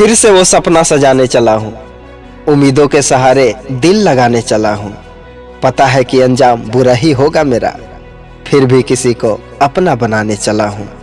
फिर से वो सपना सजाने चला हूँ। उम्मीदों के सहारे दिल लगाने चला हूँ। पता है कि अंजाम बुरा ही होगा मेरा। फिर भी किसी को अपना बनाने चला हूँ।